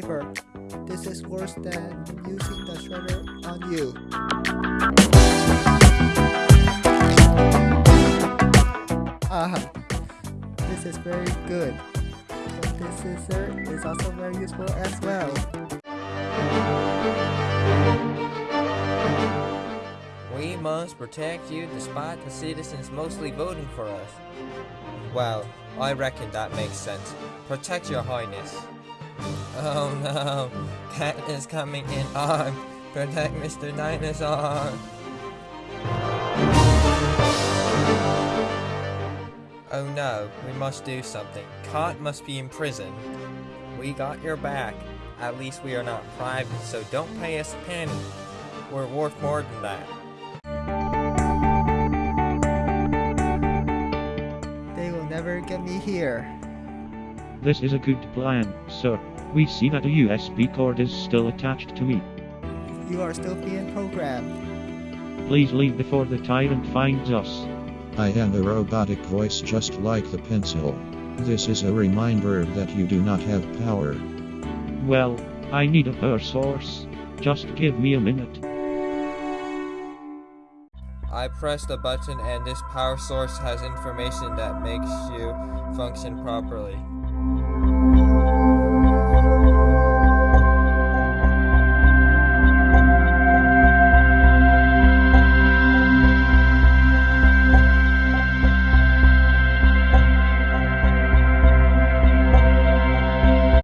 paper. This is worse than using the shredder on you. Ah, this is very good. But this scissor is also very useful as well. We must protect you despite the citizens mostly voting for us. Well, I reckon that makes sense. Protect your highness. Oh no, Cat is coming in armed. Protect Mr. Dinosaur. Oh no, we must do something. Cat must be in prison. We got your back. At least we are not private, so don't pay us a penny. We're worth more than that. They will never get me here. This is a good plan, sir. We see that a USB cord is still attached to me. You are still being programmed. Please leave before the tyrant finds us. I am a robotic voice just like the pencil. This is a reminder that you do not have power. Well, I need a power source. Just give me a minute. I pressed a button and this power source has information that makes you function properly.